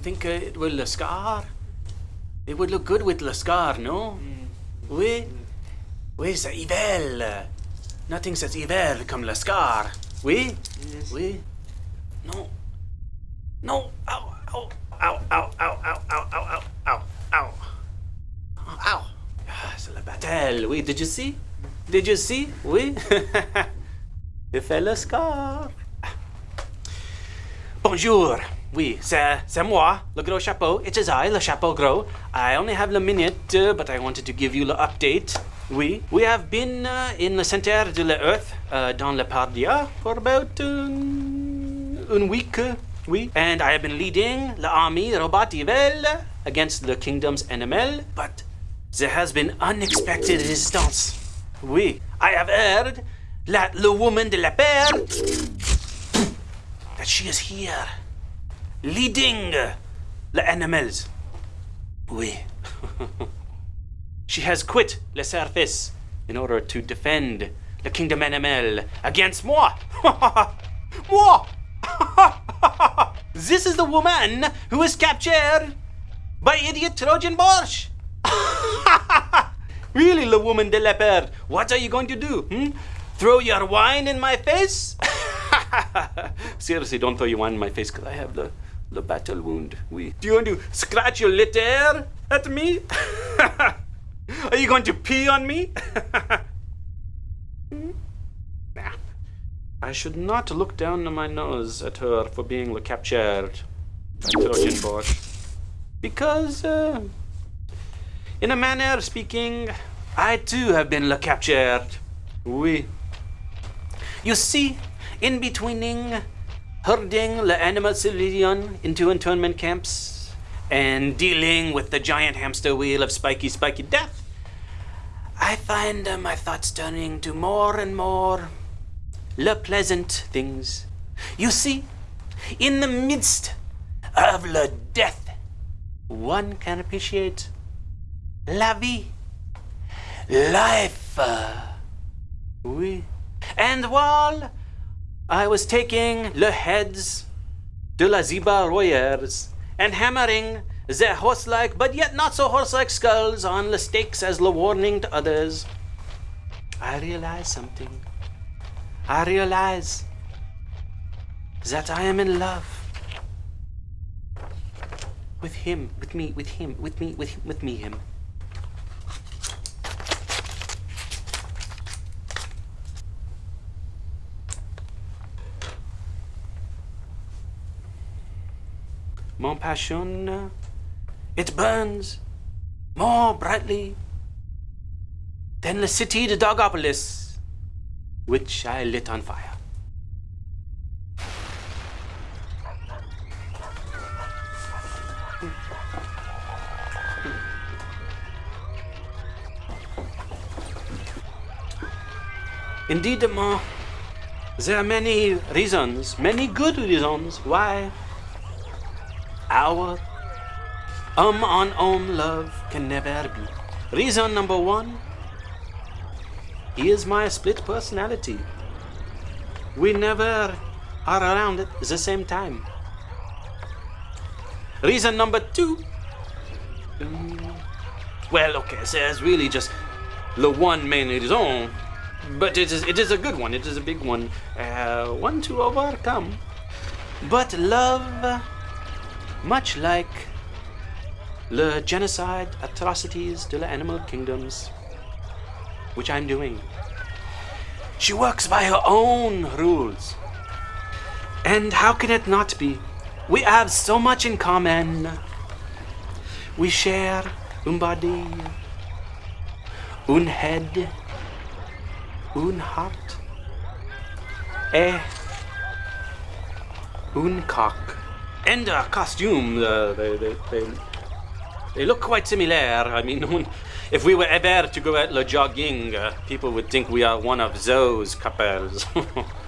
think uh, it will le scar? It would look good with le scar, no? Oui. Oui, c'est evil. Nothing says evil comme le scar. Oui? Oui. No. No. Ow, ow, ow, ow, ow, ow, ow, ow, ow, ow, ow. Ow. Ah, c'est la bataille. Oui, did you see? Did you see? Oui. Il fait le scar. Bonjour. Oui, c'est, moi, le gros chapeau. It is I, le chapeau gros. I only have a minute, uh, but I wanted to give you the update. Oui, we have been uh, in the center de l'Earth, uh, dans le Pardia, for about um, one week. uh, oui, and I have been leading the army Robot Evil against the kingdom's animal, but there has been unexpected resistance. Oui, I have heard that the woman de la paire that she is here, leading the animals. Oui. she has quit le service in order to defend the kingdom animal against moi. moi. this is the woman who was captured by idiot Trojan Borscht. really, the woman de paire, what are you going to do? Hmm? Throw your wine in my face? Seriously, don't throw your wine in my face because I have the, the battle wound. We. Do you want to scratch your litter at me? Are you going to pee on me? Nah. I should not look down my nose at her for being captured. Because, uh, in a manner speaking, I too have been captured. Oui. You see, in betweening herding the animal civilian into internment camps and dealing with the giant hamster wheel of spiky, spiky death, I find uh, my thoughts turning to more and more le pleasant things. You see, in the midst of le death, one can appreciate la vie, life. uh, Oui. And while I was taking le heads de la Ziba Royers and hammering the horse-like but yet not so horse-like skulls on the stakes as the warning to others, I realized something. I realize that I am in love with him, with me, with him, with me, with him, with me, him. Mon passion, it burns more brightly than the city de Dogopolis, which I lit on fire. Indeed, Ma, there are many reasons, many good reasons why our um on um love can never be. Reason number one is my split personality. We never are around at the same time. Reason number two. um, well, okay, so it's really just the one main reason, but it is it is a good one. It is a big one, uh, one to overcome. But love, much like the genocide atrocities to the animal kingdoms, which I'm doing. She works by her own rules. And how can it not be? We have so much in common. We share un body, un head, un heart, a un cock, and a costume. Uh, they, they, they, they look quite similar. I mean, if we were ever to go at le jogging, uh, people would think we are one of those couples.